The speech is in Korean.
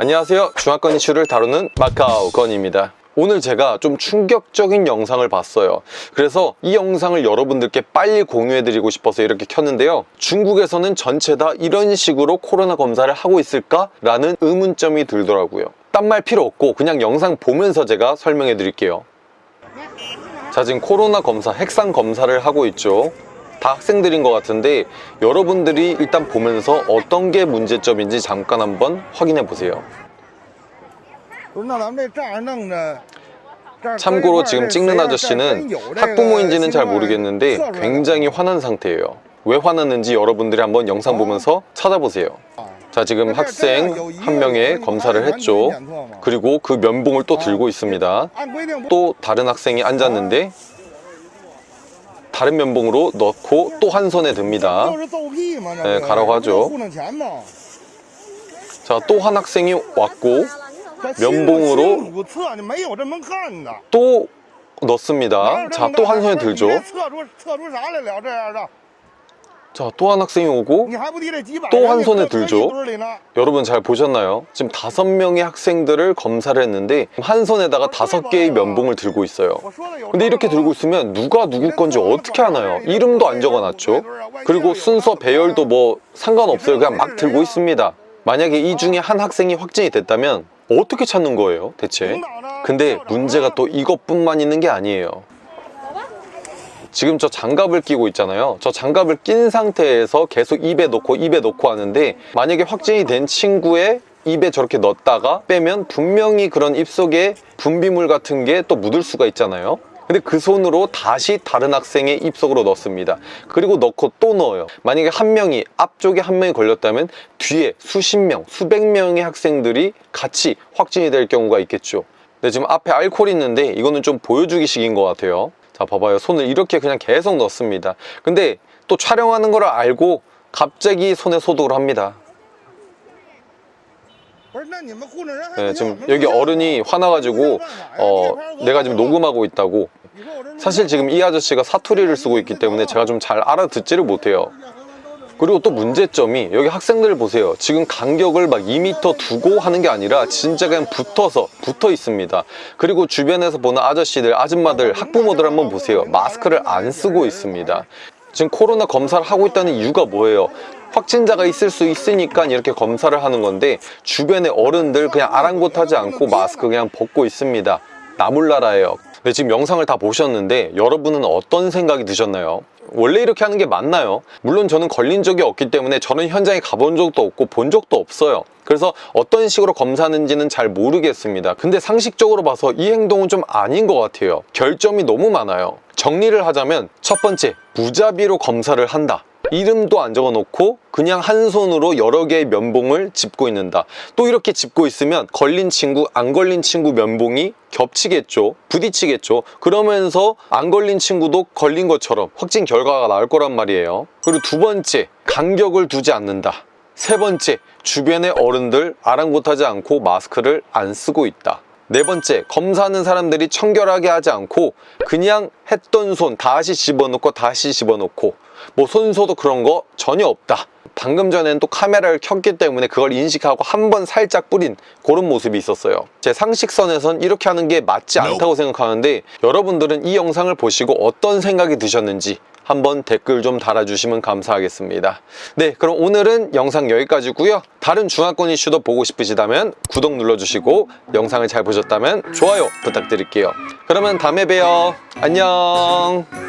안녕하세요. 중화권 이슈를 다루는 마카오 건입니다. 오늘 제가 좀 충격적인 영상을 봤어요. 그래서 이 영상을 여러분들께 빨리 공유해드리고 싶어서 이렇게 켰는데요. 중국에서는 전체 다 이런 식으로 코로나 검사를 하고 있을까? 라는 의문점이 들더라고요. 딴 말 필요 없고 그냥 영상 보면서 제가 설명해 드릴게요. 자 지금 코로나 검사, 핵상 검사를 하고 있죠 다 학생들인 것 같은데 여러분들이 일단 보면서 어떤 게 문제점인지 잠깐 한번 확인해 보세요. 참고로 지금 찍는 아저씨는 학부모인지는 잘 모르겠는데 굉장히 화난 상태예요. 왜 화났는지 여러분들이 한번 영상 보면서 찾아보세요. 자 지금 학생 한 명의 검사를 했죠. 그리고 그 면봉을 또 들고 있습니다. 또 다른 학생이 앉았는데 다른 면봉으로 넣고 또 한 손에 듭니다. 네, 가라고 하죠. 자 또 한 학생이 왔고 면봉으로 또 넣습니다. 자 또 한 손에 들죠. 자, 또 한 학생이 오고 또 한 손에 들죠. 여러분 잘 보셨나요? 지금 다섯 명의 학생들을 검사를 했는데 한 손에다가 다섯 개의 면봉을 들고 있어요. 근데 이렇게 들고 있으면 누가 누구 건지 어떻게 하나요? 이름도 안 적어놨죠. 그리고 순서 배열도 뭐 상관없어요. 그냥 막 들고 있습니다. 만약에 이 중에 한 학생이 확진이 됐다면 어떻게 찾는 거예요, 대체? 근데 문제가 또 이것뿐만 있는 게 아니에요. 지금 저 장갑을 끼고 있잖아요. 저 장갑을 낀 상태에서 계속 입에 넣고 입에 넣고 하는데 만약에 확진이 된 친구의 입에 저렇게 넣었다가 빼면 분명히 그런 입속에 분비물 같은 게 또 묻을 수가 있잖아요. 근데 그 손으로 다시 다른 학생의 입속으로 넣습니다. 그리고 넣고 또 넣어요. 만약에 한 명이 앞쪽에 한 명이 걸렸다면 뒤에 수십 명 수백 명의 학생들이 같이 확진이 될 경우가 있겠죠. 근데 지금 앞에 알코올이 있는데 이거는 좀 보여주기식인 것 같아요 자 봐봐요. 손을 이렇게 그냥 계속 넣습니다. 근데 또 촬영하는 걸 알고 갑자기 손에 소독을 합니다. 네, 지금 여기 어른이 화나가지고 어, 내가 지금 녹음하고 있다고. 사실 지금 이 아저씨가 사투리를 쓰고 있기 때문에 제가 좀 잘 알아듣지를 못해요. 그리고 또 문제점이 여기 학생들 보세요. 지금 간격을 막 2m 두고 하는 게 아니라 진짜 그냥 붙어서 붙어 있습니다. 그리고 주변에서 보는 아저씨들 아줌마들 학부모들 한번 보세요. 마스크를 안 쓰고 있습니다. 지금 코로나 검사를 하고 있다는 이유가 뭐예요? 확진자가 있을 수 있으니까 이렇게 검사를 하는 건데 주변의 어른들 그냥 아랑곳하지 않고 마스크 그냥 벗고 있습니다. 나몰라라예요 근데 지금 영상을 다 보셨는데 여러분은 어떤 생각이 드셨나요? 원래 이렇게 하는 게 맞나요? 물론 저는 걸린 적이 없기 때문에 저는 현장에 가본 적도 없고 본 적도 없어요. 그래서 어떤 식으로 검사하는지는 잘 모르겠습니다. 근데 상식적으로 봐서 이 행동은 좀 아닌 것 같아요. 결점이 너무 많아요. 정리를 하자면 첫 번째 무자비로 검사를 한다 이름도 안 적어 놓고 그냥 한 손으로 여러 개의 면봉을 짚고 있는다. 또 이렇게 짚고 있으면 걸린 친구 안 걸린 친구 면봉이 겹치겠죠? 부딪히겠죠? 그러면서 안 걸린 친구도 걸린 것처럼 확진 결과가 나올 거란 말이에요. 그리고 두 번째 간격을 두지 않는다. 세 번째 주변의 어른들 아랑곳하지 않고 마스크를 안 쓰고 있다 네 번째 검사하는 사람들이 청결하게 하지 않고 그냥 했던 손 다시 집어넣고 다시 집어넣고. 뭐 손소독 그런 거 전혀 없다. 방금 전에는 또 카메라를 켰기 때문에 그걸 인식하고 한 번 살짝 뿌린 그런 모습이 있었어요. 제 상식선에선 이렇게 하는 게 맞지 않다고 생각하는데 여러분들은 이 영상을 보시고 어떤 생각이 드셨는지 한번 댓글 좀 달아주시면 감사하겠습니다. 네 그럼 오늘은 영상 여기까지고요. 다른 중화권 이슈도 보고 싶으시다면 구독 눌러주시고 영상을 잘 보셨다면 좋아요 부탁드릴게요. 그러면 다음에 봬요. 안녕